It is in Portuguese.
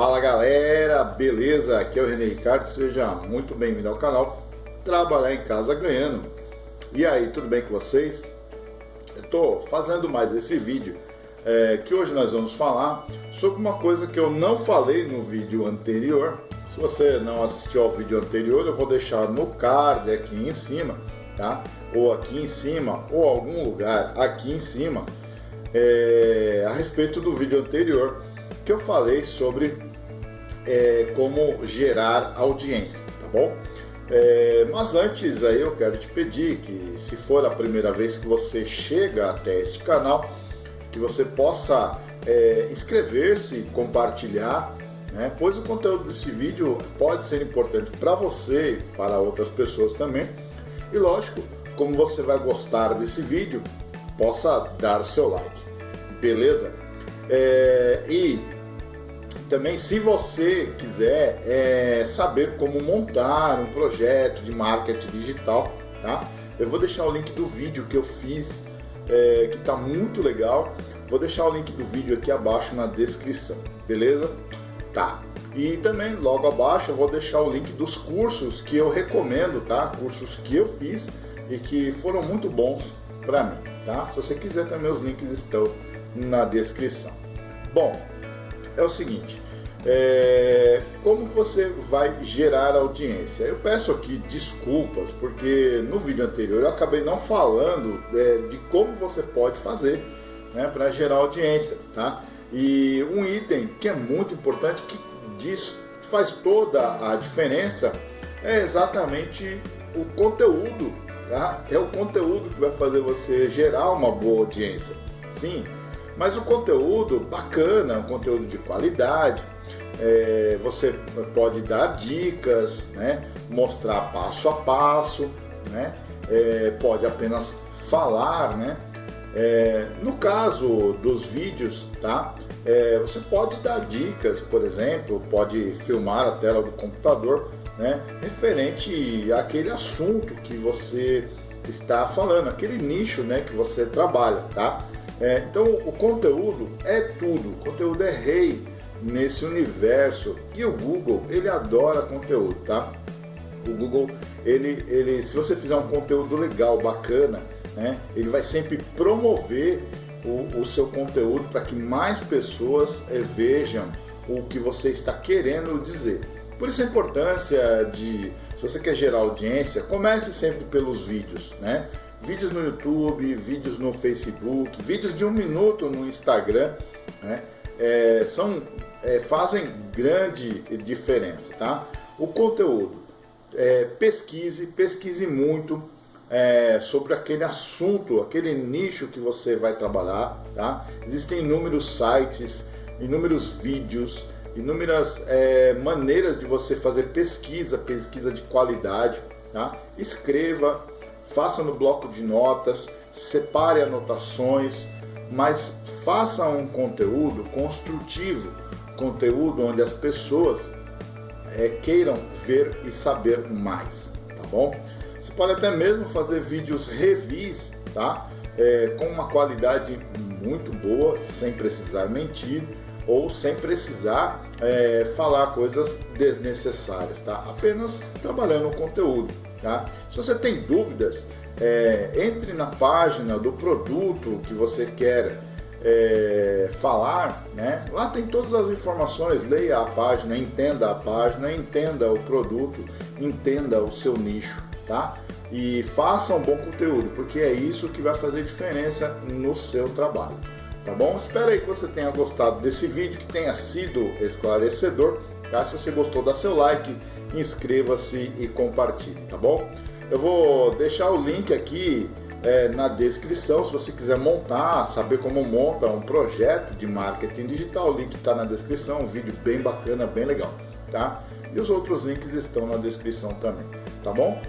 Fala galera, beleza? Aqui é o René Ricardo, seja muito bem-vindo ao canal Trabalhar em Casa Ganhando. E aí, tudo bem com vocês? Eu tô fazendo mais esse vídeo é, que hoje nós vamos falar sobre uma coisa que eu não falei no vídeo anterior. Se você não assistiu ao vídeo anterior, eu vou deixar no card aqui em cima, tá? Ou aqui em cima, ou algum lugar aqui em cima, é, a respeito do vídeo anterior que eu falei sobre é, como gerar audiência, tá bom? É, mas antes aí eu quero te pedir que se for a primeira vez que você chega até este canal, que você possa é, inscrever-se, compartilhar, né? pois o conteúdo desse vídeo pode ser importante para você e para outras pessoas também. E lógico, como você vai gostar desse vídeo, possa dar o seu like, beleza? É, e também, se você quiser é, saber como montar um projeto de marketing digital, tá? Eu vou deixar o link do vídeo que eu fiz, é, que está muito legal. Vou deixar o link do vídeo aqui abaixo na descrição, beleza? Tá. E também logo abaixo eu vou deixar o link dos cursos que eu recomendo, tá? Cursos que eu fiz e que foram muito bons para mim, tá? Se você quiser também os links estão na descrição. Bom, é o seguinte, é, como você vai gerar audiência? Eu peço aqui desculpas, porque no vídeo anterior eu acabei não falando é, de como você pode fazer né, para gerar audiência, tá? E um item que é muito importante, que diz, faz toda a diferença, é exatamente o conteúdo, tá? É o conteúdo que vai fazer você gerar uma boa audiência, sim, mas o conteúdo bacana, um conteúdo de qualidade, é, você pode dar dicas, né? mostrar passo a passo, né? É, pode apenas falar, né? É, no caso dos vídeos, tá? É, você pode dar dicas, por exemplo, pode filmar a tela do computador, né? Referente àquele assunto que você está falando, aquele nicho, né? Que você trabalha, tá? É, então o conteúdo é tudo, o conteúdo é rei nesse universo. E o Google, ele adora conteúdo, tá? O Google, ele, ele, se você fizer um conteúdo legal, bacana, né, ele vai sempre promover o, o seu conteúdo para que mais pessoas é, vejam o que você está querendo dizer. Por isso a importância de, se você quer gerar audiência, comece sempre pelos vídeos, né? Vídeos no YouTube, vídeos no Facebook, vídeos de um minuto no Instagram, né? É, são, é, fazem grande diferença, tá? O conteúdo, é, pesquise, pesquise muito é, sobre aquele assunto, aquele nicho que você vai trabalhar, tá? Existem inúmeros sites, inúmeros vídeos, inúmeras é, maneiras de você fazer pesquisa, pesquisa de qualidade, tá? Escreva, faça no bloco de notas, separe anotações, mas faça um conteúdo construtivo, conteúdo onde as pessoas é, queiram ver e saber mais, tá bom? Você pode até mesmo fazer vídeos revis, tá? É, com uma qualidade muito boa, sem precisar mentir ou sem precisar é, falar coisas desnecessárias, tá? Apenas trabalhando o conteúdo, tá? Se você tem dúvidas, é, entre na página do produto que você quer é, falar, né? lá tem todas as informações, leia a página, entenda a página, entenda o produto, entenda o seu nicho, tá? E faça um bom conteúdo, porque é isso que vai fazer diferença no seu trabalho, tá bom? Espero aí que você tenha gostado desse vídeo, que tenha sido esclarecedor, tá? Se você gostou, dá seu like, inscreva-se e compartilhe, tá bom? Eu vou deixar o link aqui é, na descrição se você quiser montar, saber como monta um projeto de marketing digital. O link está na descrição, um vídeo bem bacana, bem legal, tá? E os outros links estão na descrição também, tá bom?